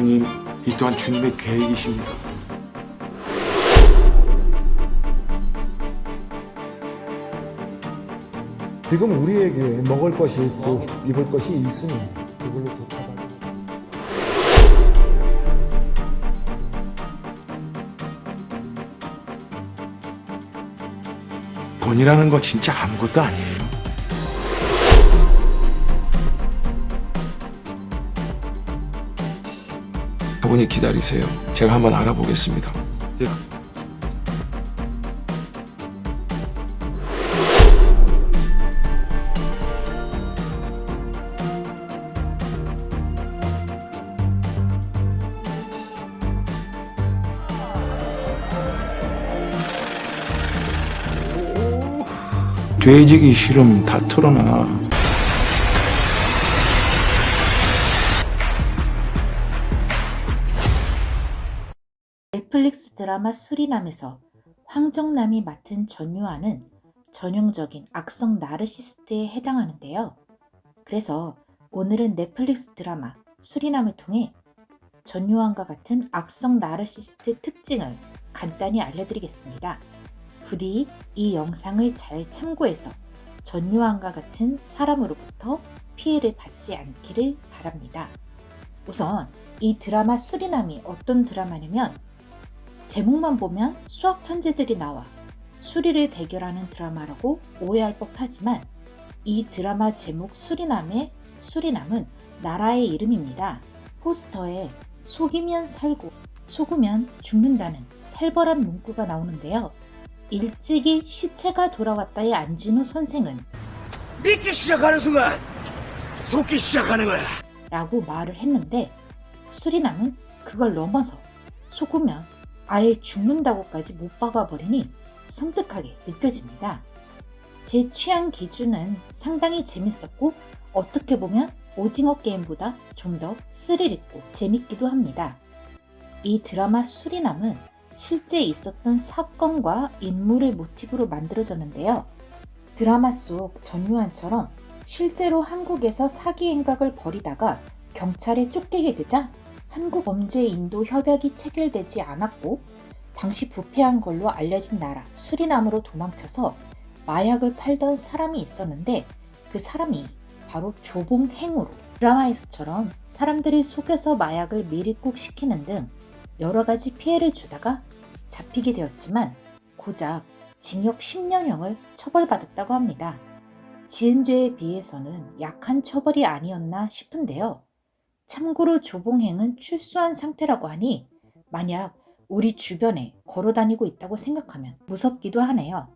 주님, 이 또한 주님의 계획이십니다. 지금 우리에게 먹을 것이 있고 입을 것이 있으니 그걸로 좋다고 돈이라는 거 진짜 아무것도 아니에요. 어머니 기다리세요. 제가 한번 알아보겠습니다. 예. 돼지기 싫으면 다 틀어놔. 넷플릭스 드라마 수리남에서 황정남이 맡은 전유아는 전형적인 악성 나르시스트에 해당하는데요. 그래서 오늘은 넷플릭스 드라마 수리남을 통해 전유아과 같은 악성 나르시스트 특징을 간단히 알려드리겠습니다. 부디 이 영상을 잘 참고해서 전유한과 같은 사람으로부터 피해를 받지 않기를 바랍니다. 우선 이 드라마 수리남이 어떤 드라마냐면 제목만 보면 수학 천재들이 나와 수리를 대결하는 드라마라고 오해할 법하지만 이 드라마 제목 수리남의 수리남은 나라의 이름입니다. 포스터에 속이면 살고 속으면 죽는다는 살벌한 문구가 나오는데요. 일찍이 시체가 돌아왔다의 안진우 선생은 믿기 시작하는 순간 속기 시작하는 거야. 라고 말을 했는데 수리남은 그걸 넘어서 속으면 아예 죽는다고까지 못 박아버리니 섬뜩하게 느껴집니다. 제 취향 기준은 상당히 재밌었고 어떻게 보면 오징어 게임보다 좀 더 스릴 있고 재밌기도 합니다. 이 드라마 수리남은 실제 있었던 사건과 인물을 모티브로 만들어졌는데요. 드라마 속 전유한처럼 실제로 한국에서 사기 행각을 벌이다가 경찰에 쫓기게 되자 한국 범죄 인도 협약이 체결되지 않았고 당시 부패한 걸로 알려진 나라 수리남으로 도망쳐서 마약을 팔던 사람이 있었는데 그 사람이 바로 조봉행으로 드라마에서처럼 사람들이 속여서 마약을 미리국 시키는 등 여러 가지 피해를 주다가 잡히게 되었지만 고작 징역 10년형을 처벌받았다고 합니다. 지은 죄에 비해서는 약한 처벌이 아니었나 싶은데요. 참고로 조봉행은 출소한 상태라고 하니 만약 우리 주변에 걸어다니고 있다고 생각하면 무섭기도 하네요.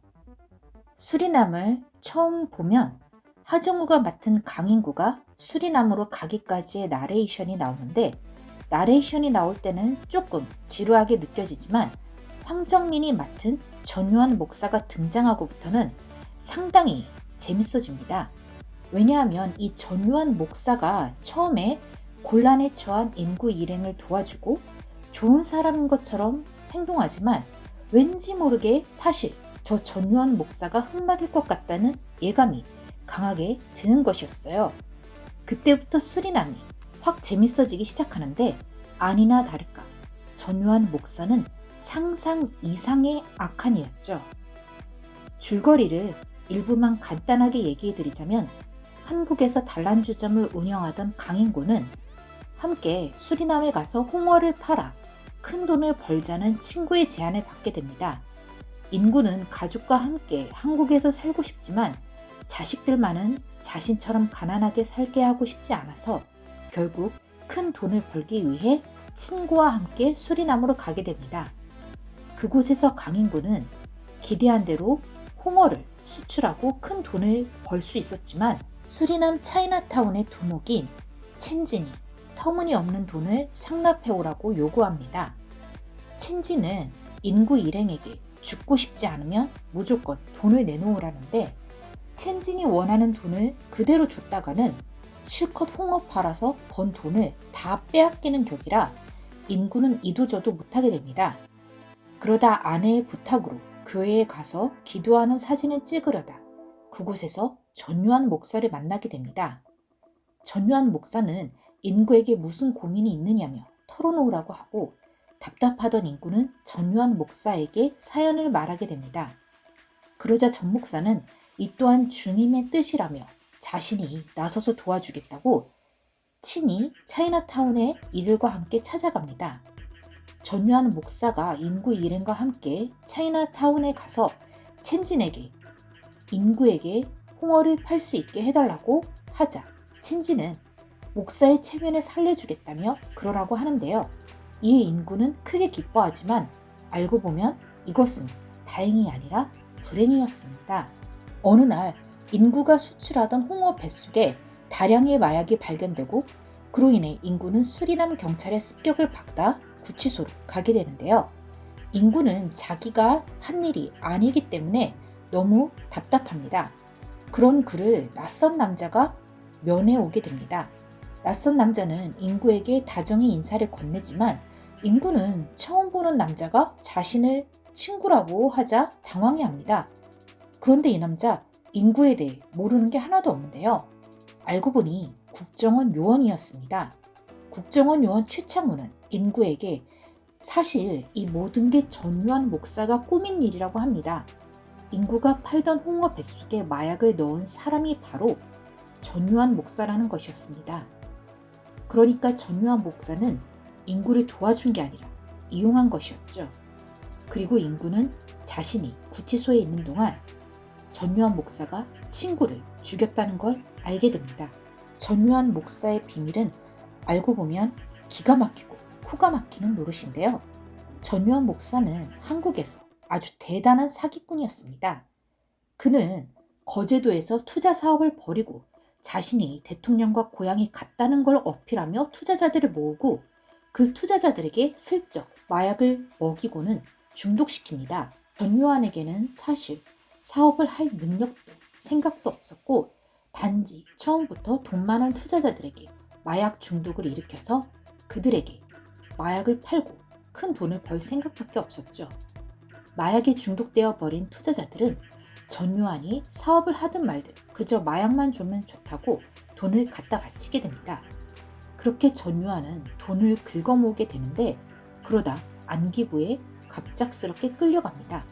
수리남을 처음 보면 하정우가 맡은 강인구가 수리남으로 가기까지의 나레이션이 나오는데 나레이션이 나올 때는 조금 지루하게 느껴지지만 황정민이 맡은 전유한 목사가 등장하고부터는 상당히 재밌어집니다. 왜냐하면 이 전유한 목사가 처음에 곤란에 처한 인구 일행을 도와주고 좋은 사람인 것처럼 행동하지만 왠지 모르게 사실 저 전유한 목사가 흑막일 것 같다는 예감이 강하게 드는 것이었어요. 그때부터 수리남이 확 재밌어지기 시작하는데 아니나 다를까 전유한 목사는 상상 이상의 악한이었죠. 줄거리를 일부만 간단하게 얘기해드리자면 한국에서 단란주점을 운영하던 강인구는 함께 수리남에 가서 홍어를 팔아 큰 돈을 벌자는 친구의 제안을 받게 됩니다. 인구는 가족과 함께 한국에서 살고 싶지만 자식들만은 자신처럼 가난하게 살게 하고 싶지 않아서 결국 큰 돈을 벌기 위해 친구와 함께 수리남으로 가게 됩니다. 그곳에서 강인구는 기대한 대로 홍어를 수출하고 큰 돈을 벌 수 있었지만 수리남 차이나타운의 두목인 첸진이 터무니없는 돈을 상납해오라고 요구합니다. 첸진은 인구 일행에게 죽고 싶지 않으면 무조건 돈을 내놓으라는데 첸진이 원하는 돈을 그대로 줬다가는 실컷 홍어 팔아서 번 돈을 다 빼앗기는 격이라 인구는 이도저도 못하게 됩니다. 그러다 아내의 부탁으로 교회에 가서 기도하는 사진을 찍으려다 그곳에서 전유한 목사를 만나게 됩니다. 전유한 목사는 인구에게 무슨 고민이 있느냐며 털어놓으라고 하고 답답하던 인구는 전유한 목사에게 사연을 말하게 됩니다. 그러자 전 목사는 이 또한 주님의 뜻이라며 자신이 나서서 도와주겠다고 친히 차이나타운에 이들과 함께 찾아갑니다. 전유한 목사가 인구 일행과 함께 차이나타운에 가서 첸진에게 인구에게 홍어를 팔 수 있게 해달라고 하자 친지는 목사의 체면을 살려주겠다며 그러라고 하는데요. 이에 인구는 크게 기뻐하지만 알고 보면 이것은 다행이 아니라 불행이었습니다. 어느 날 인구가 수출하던 홍어 뱃속에 다량의 마약이 발견되고 그로 인해 인구는 수리남 경찰의 습격을 받다 구치소로 가게 되는데요. 인구는 자기가 한 일이 아니기 때문에 너무 답답합니다. 그런 그를 낯선 남자가 면회 오게 됩니다. 낯선 남자는 인구에게 다정히 인사를 건네지만 인구는 처음 보는 남자가 자신을 친구라고 하자 당황해 합니다. 그런데 이 남자 인구에 대해 모르는 게 하나도 없는데요. 알고 보니 국정원 요원이었습니다. 국정원 요원 최창우는 인구에게 사실 이 모든 게 전유한 목사가 꾸민 일이라고 합니다. 인구가 팔던 홍어 뱃속에 마약을 넣은 사람이 바로 전유한 목사라는 것이었습니다. 그러니까 전유한 목사는 인구를 도와준 게 아니라 이용한 것이었죠. 그리고 인구는 자신이 구치소에 있는 동안 전유한 목사가 친구를 죽였다는 걸 알게 됩니다. 전유한 목사의 비밀은 알고 보면 기가 막히고 코가 막히는 노릇인데요. 전유한 목사는 한국에서 아주 대단한 사기꾼이었습니다. 그는 거제도에서 투자 사업을 벌이고 자신이 대통령과 고향이 같다는 걸 어필하며 투자자들을 모으고 그 투자자들에게 슬쩍 마약을 먹이고는 중독시킵니다. 전요한에게는 사실 사업을 할 능력도 생각도 없었고 단지 처음부터 돈 많은 투자자들에게 마약 중독을 일으켜서 그들에게 마약을 팔고 큰 돈을 벌 생각밖에 없었죠. 마약에 중독되어 버린 투자자들은 전요한이 사업을 하든 말든 그저 마약만 주면 좋다고 돈을 갖다 바치게 됩니다. 그렇게 전요한은 돈을 긁어모으게 되는데 그러다 안기부에 갑작스럽게 끌려갑니다.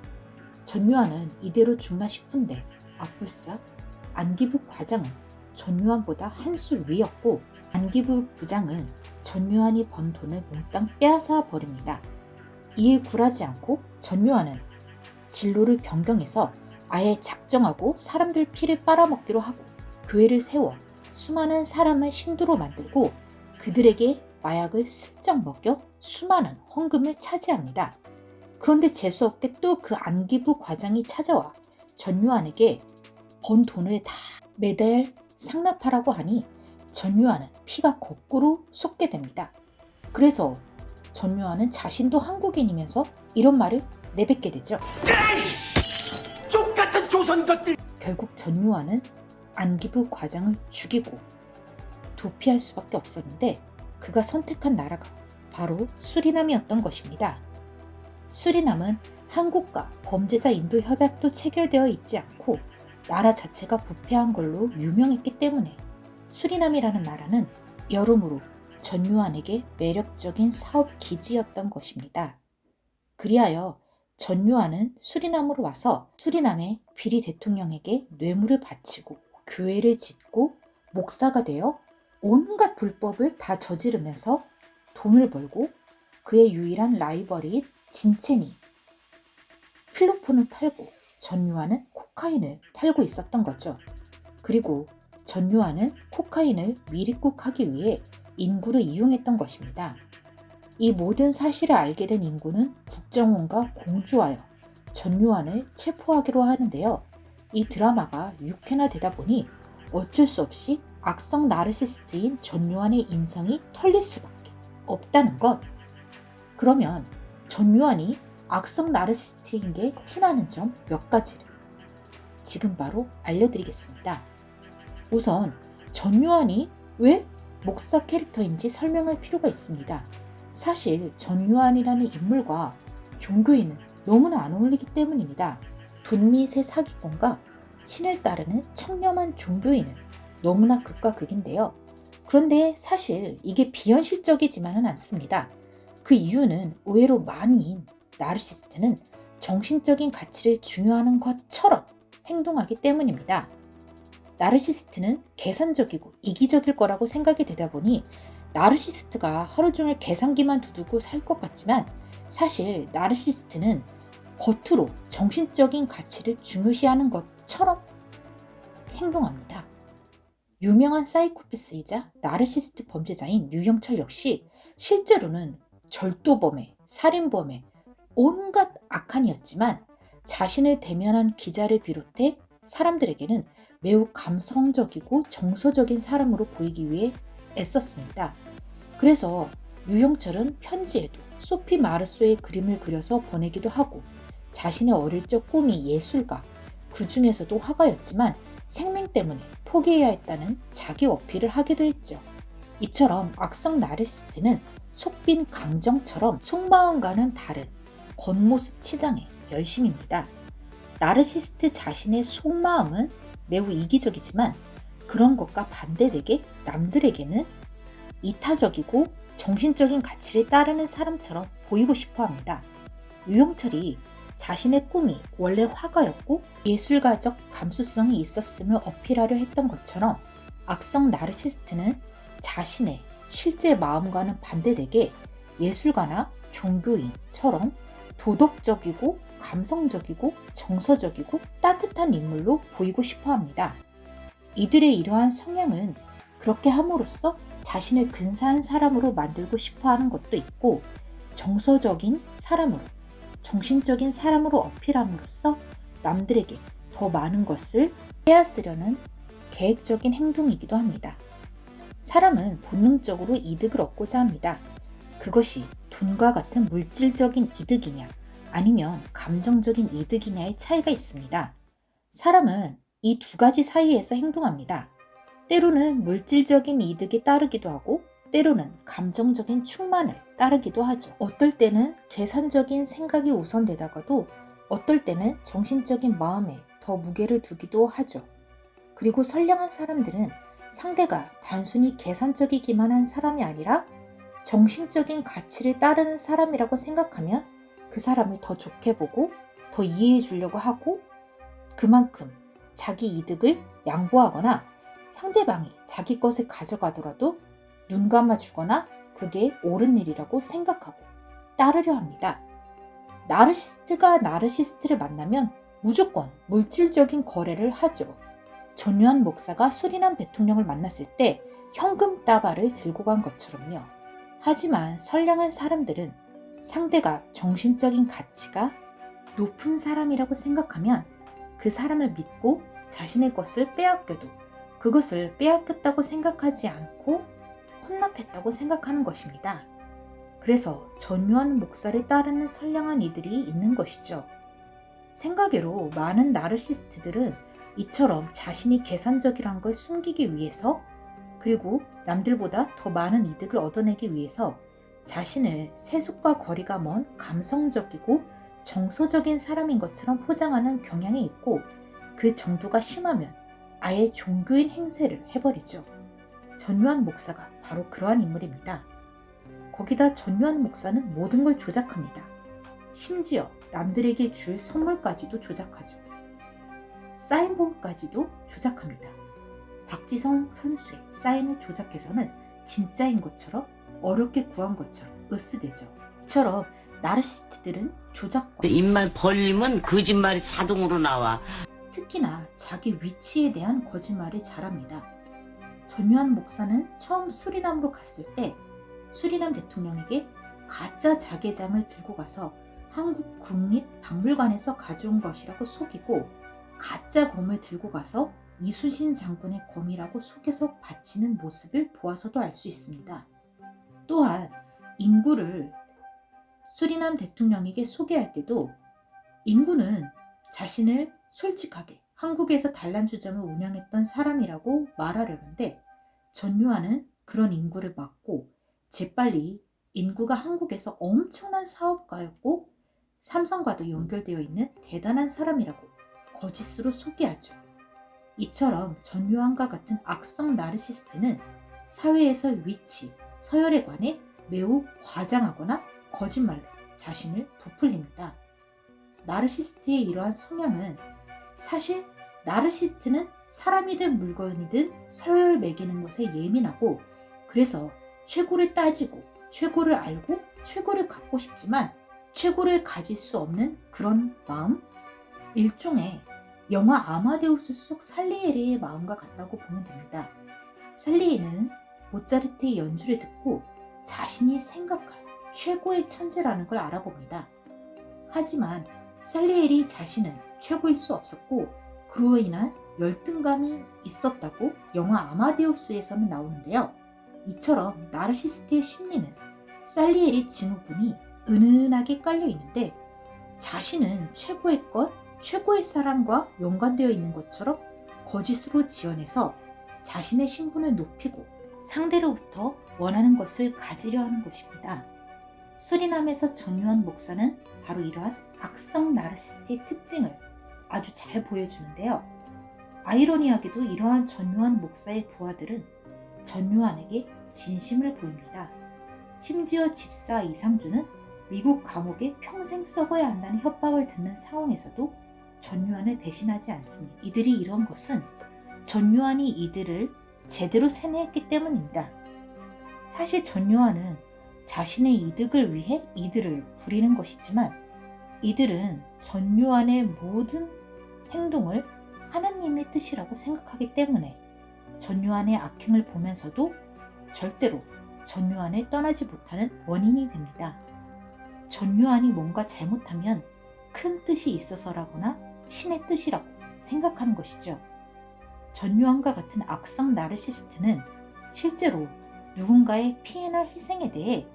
전요한은 이대로 죽나 싶은데 앞불싹 안기부 과장은 전요한보다 한술 위였고 안기부 부장은 전요한이 번 돈을 몽땅 빼앗아 버립니다. 이에 굴하지 않고 전요한은 진로를 변경해서 아예 작정하고 사람들 피를 빨아먹기로 하고 교회를 세워 수많은 사람을 신도로 만들고 그들에게 마약을 슬쩍 먹여 수많은 헌금을 차지합니다. 그런데 재수없게 또 그 안기부 과장이 찾아와 전요한에게 번 돈을 다 매달 상납하라고 하니 전요한은 피가 거꾸로 솟게 됩니다. 그래서 전요한은 자신도 한국인이면서 이런 말을 내뱉게 되죠. 조선 것들 결국 전요한은 안기부 과장을 죽이고 도피할 수밖에 없었는데 그가 선택한 나라가 바로 수리남이었던 것입니다. 수리남은 한국과 범죄자 인도 협약도 체결되어 있지 않고 나라 자체가 부패한 걸로 유명했기 때문에 수리남이라는 나라는 여러모로 전요한에게 매력적인 사업 기지였던 것입니다. 그리하여 전요한은 수리남으로 와서 수리남의 비리 대통령에게 뇌물을 바치고 교회를 짓고 목사가 되어 온갖 불법을 다 저지르면서 돈을 벌고 그의 유일한 라이벌인 진첸이 필로폰을 팔고 전요한은 코카인을 팔고 있었던 거죠. 그리고 전요한은 코카인을 미립국하기 위해 인구를 이용했던 것입니다. 이 모든 사실을 알게 된 인구는 국정원과 공조하여 전요한을 체포하기로 하는데요. 이 드라마가 6회나 되다 보니 어쩔 수 없이 악성 나르시스트인 전요한의 인성이 털릴 수밖에 없다는 것. 그러면 전요한이 악성 나르시스트인 게 티나는 점 몇 가지를 지금 바로 알려드리겠습니다. 우선 전요한이 왜 목사 캐릭터인지 설명할 필요가 있습니다. 사실 전요한이라는 인물과 종교인은 너무나 안 어울리기 때문입니다. 돈밑의 사기꾼과 신을 따르는 청렴한 종교인은 너무나 극과 극인데요. 그런데 사실 이게 비현실적이지만은 않습니다. 그 이유는 의외로 많은 나르시스트는 정신적인 가치를 중요하는 것처럼 행동하기 때문입니다. 나르시스트는 계산적이고 이기적일 거라고 생각이 되다 보니 나르시스트가 하루 종일 계산기만 두두고 살 것 같지만 사실 나르시스트는 겉으로 정신적인 가치를 중요시하는 것처럼 행동합니다. 유명한 사이코패스이자 나르시스트 범죄자인 유영철 역시 실제로는 절도범의, 살인범의 온갖 악한이었지만 자신을 대면한 기자를 비롯해 사람들에게는 매우 감성적이고 정서적인 사람으로 보이기 위해 애썼습니다. 그래서 유영철은 편지에도 소피 마르소의 그림을 그려서 보내기도 하고 자신의 어릴 적 꿈이 예술가, 그 중에서도 화가였지만 생명 때문에 포기해야 했다는 자기 어필을 하기도 했죠. 이처럼 악성 나르시스트는 속빈 강정처럼 속마음과는 다른 겉모습 치장의 열심입니다. 나르시스트 자신의 속마음은 매우 이기적이지만 그런 것과 반대되게 남들에게는 이타적이고 정신적인 가치를 따르는 사람처럼 보이고 싶어 합니다. 유영철이 자신의 꿈이 원래 화가였고 예술가적 감수성이 있었음을 어필하려 했던 것처럼 악성 나르시스트는 자신의 실제 마음과는 반대되게 예술가나 종교인처럼 도덕적이고 감성적이고 정서적이고 따뜻한 인물로 보이고 싶어 합니다. 이들의 이러한 성향은 그렇게 함으로써 자신을 근사한 사람으로 만들고 싶어 하는 것도 있고 정서적인 사람으로 정신적인 사람으로 어필함으로써 남들에게 더 많은 것을 빼앗으려는 계획적인 행동이기도 합니다. 사람은 본능적으로 이득을 얻고자 합니다. 그것이 돈과 같은 물질적인 이득이냐 아니면 감정적인 이득이냐의 차이가 있습니다. 사람은 이 두 가지 사이에서 행동합니다. 때로는 물질적인 이득에 따르기도 하고 때로는 감정적인 충만을 따르기도 하죠. 어떨 때는 계산적인 생각이 우선되다가도 어떨 때는 정신적인 마음에 더 무게를 두기도 하죠. 그리고 선량한 사람들은 상대가 단순히 계산적이기만 한 사람이 아니라 정신적인 가치를 따르는 사람이라고 생각하면 그 사람을 더 좋게 보고 더 이해해 주려고 하고 그만큼 자기 이득을 양보하거나 상대방이 자기 것을 가져가더라도 눈 감아 주거나 그게 옳은 일이라고 생각하고 따르려 합니다. 나르시스트가 나르시스트를 만나면 무조건 물질적인 거래를 하죠. 전유한 목사가 수리남 대통령을 만났을 때 현금 따발을 들고 간 것처럼요. 하지만 선량한 사람들은 상대가 정신적인 가치가 높은 사람이라고 생각하면 그 사람을 믿고 자신의 것을 빼앗겨도 그것을 빼앗겼다고 생각하지 않고 혼납했다고 생각하는 것입니다. 그래서 전유한 목사를 따르는 선량한 이들이 있는 것이죠. 생각외로 많은 나르시스트들은 이처럼 자신이 계산적이란 걸 숨기기 위해서 그리고 남들보다 더 많은 이득을 얻어내기 위해서 자신을 세속과 거리가 먼 감성적이고 정서적인 사람인 것처럼 포장하는 경향이 있고 그 정도가 심하면 아예 종교인 행세를 해버리죠. 전유한 목사가 바로 그러한 인물입니다. 거기다 전유한 목사는 모든 걸 조작합니다. 심지어 남들에게 줄 선물까지도 조작하죠. 사인본까지도 조작합니다. 박지성 선수의 사인을 조작해서는 진짜인 것처럼 어렵게 구한 것처럼 으스대죠. 처럼 나르시스트들은 조작과 입만 벌리면 거짓말이 자동으로 나와. 특히나 자기 위치에 대한 거짓말을 잘합니다. 전유한 목사는 처음 수리남으로 갔을 때 수리남 대통령에게 가짜 자개장을 들고 가서 한국 국립박물관에서 가져온 것이라고 속이고 가짜 검을 들고 가서 이수신 장군의 검이라고 속여서 바치는 모습을 보아서도 알 수 있습니다. 또한 인구를 수리남 대통령에게 소개할 때도 인구는 자신을 솔직하게 한국에서 단란주점을 운영했던 사람이라고 말하려는데 전유아는 그런 인구를 막고 재빨리 인구가 한국에서 엄청난 사업가였고 삼성과도 연결되어 있는 대단한 사람이라고 거짓으로 소개하죠. 이처럼 전유한과 같은 악성 나르시스트는 사회에서 위치, 서열에 관해 매우 과장하거나 거짓말로 자신을 부풀립니다. 나르시스트의 이러한 성향은 사실 나르시스트는 사람이든 물건이든 서열 매기는 것에 예민하고 그래서 최고를 따지고 최고를 알고 최고를 갖고 싶지만 최고를 가질 수 없는 그런 마음? 일종의 영화 아마데우스 속 살리에르의 마음과 같다고 보면 됩니다. 살리에는 모차르트의 연주를 듣고 자신이 생각한 최고의 천재라는 걸 알아봅니다. 하지만 살리에리 자신은 최고일 수 없었고 그로 인한 열등감이 있었다고 영화 아마데우스에서는 나오는데요. 이처럼 나르시스트의 심리는 살리에리 증후군이 은은하게 깔려 있는데 자신은 최고의 것, 최고의 사람과 연관되어 있는 것처럼 거짓으로 지어내서 자신의 신분을 높이고 상대로부터 원하는 것을 가지려 하는 것입니다. 수리남에서 전유한 목사는 바로 이러한 악성 나르시스트의 특징을 아주 잘 보여주는데요. 아이러니하게도 이러한 전유한 목사의 부하들은 전유한에게 진심을 보입니다. 심지어 집사 이상주는 미국 감옥에 평생 썩어야 한다는 협박을 듣는 상황에서도 전유한을 배신하지 않습니다. 이들이 이런 것은 전유한이 이들을 제대로 세뇌했기 때문입니다. 사실 전유한은 자신의 이득을 위해 이들을 부리는 것이지만 이들은 전유한의 모든 행동을 하나님의 뜻이라고 생각하기 때문에 전유한의 악행을 보면서도 절대로 전유한을 떠나지 못하는 원인이 됩니다. 전유한이 뭔가 잘못하면 큰 뜻이 있어서라거나 신의 뜻이라고 생각하는 것이죠. 전유한과 같은 악성 나르시스트는 실제로 누군가의 피해나 희생에 대해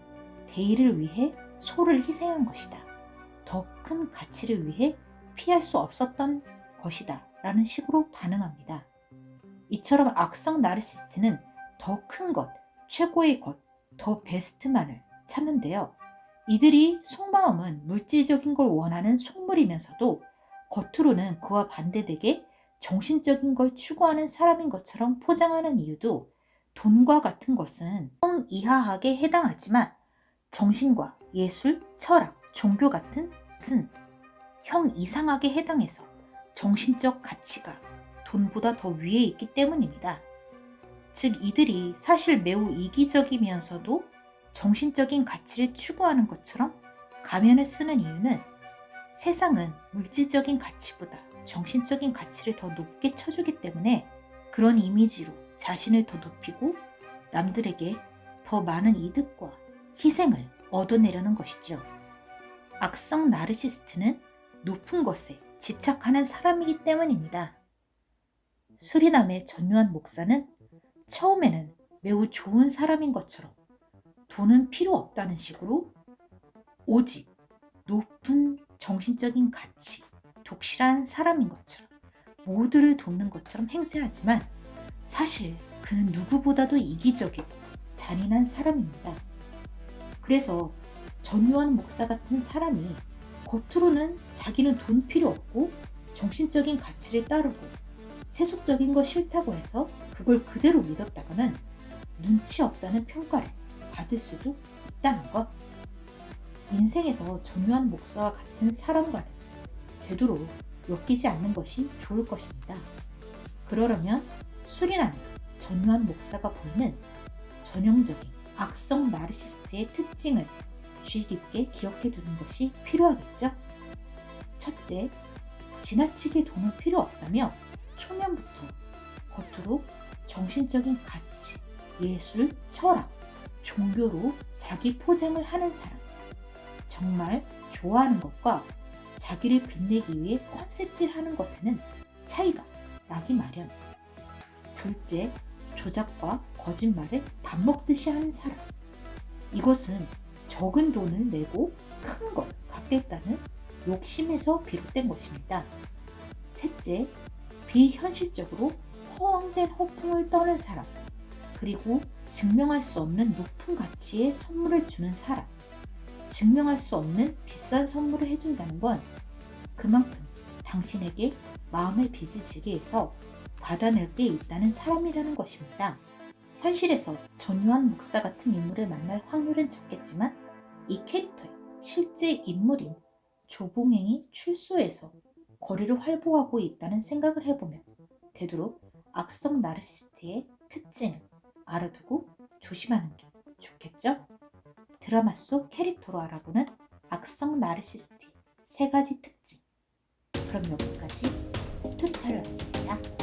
대의를 위해 소를 희생한 것이다. 더 큰 가치를 위해 피할 수 없었던 것이다. 라는 식으로 반응합니다. 이처럼 악성 나르시스트는 더 큰 것, 최고의 것, 더 베스트만을 찾는데요. 이들이 속마음은 물질적인 걸 원하는 속물이면서도 겉으로는 그와 반대되게 정신적인 걸 추구하는 사람인 것처럼 포장하는 이유도 돈과 같은 것은 성 이하학에 해당하지만 정신과 예술, 철학, 종교 같은 것은 형 이상하게 해당해서 정신적 가치가 돈보다 더 위에 있기 때문입니다. 즉 이들이 사실 매우 이기적이면서도 정신적인 가치를 추구하는 것처럼 가면을 쓰는 이유는 세상은 물질적인 가치보다 정신적인 가치를 더 높게 쳐주기 때문에 그런 이미지로 자신을 더 높이고 남들에게 더 많은 이득과 희생을 얻어내려는 것이죠. 악성 나르시스트는 높은 것에 집착하는 사람이기 때문입니다. 수리남의 전유한 목사는 처음에는 매우 좋은 사람인 것처럼 돈은 필요 없다는 식으로 오직 높은 정신적인 가치, 독실한 사람인 것처럼 모두를 돕는 것처럼 행세하지만 사실 그는 누구보다도 이기적이고 잔인한 사람입니다. 그래서 전유한 목사 같은 사람이 겉으로는 자기는 돈 필요 없고 정신적인 가치를 따르고 세속적인 거 싫다고 해서 그걸 그대로 믿었다가는 눈치 없다는 평가를 받을 수도 있다는 것. 인생에서 전유한 목사와 같은 사람과는 되도록 엮이지 않는 것이 좋을 것입니다. 그러려면 수리남이 전유한 목사가 보이는 전형적인 악성 나르시스트의 특징을 주의 깊게 기억해 두는 것이 필요하겠죠? 첫째, 지나치게 돈은 필요 없다며 초면부터 겉으로 정신적인 가치, 예술, 철학, 종교로 자기 포장을 하는 사람. 정말 좋아하는 것과 자기를 빛내기 위해 컨셉질 하는 것에는 차이가 나기 마련. 둘째, 조작과 거짓말을 밥 먹듯이 하는 사람. 이것은 적은 돈을 내고 큰 걸 갖겠다는 욕심에서 비롯된 것입니다. 셋째, 비현실적으로 허황된 허풍을 떠는 사람, 그리고 증명할 수 없는 높은 가치의 선물을 주는 사람. 증명할 수 없는 비싼 선물을 해준다는 건 그만큼 당신에게 마음의 빚을 지게 해서 받아낼 게 있다는 사람이라는 것입니다. 현실에서 전유한 목사 같은 인물을 만날 확률은 적겠지만 이 캐릭터의 실제 인물인 조봉행이 출소해서 거리를 활보하고 있다는 생각을 해보면 되도록 악성 나르시스트의 특징을 알아두고 조심하는 게 좋겠죠? 드라마 속 캐릭터로 알아보는 악성 나르시스트의 세 가지 특징. 그럼 여기까지 스토리텔러였습니다.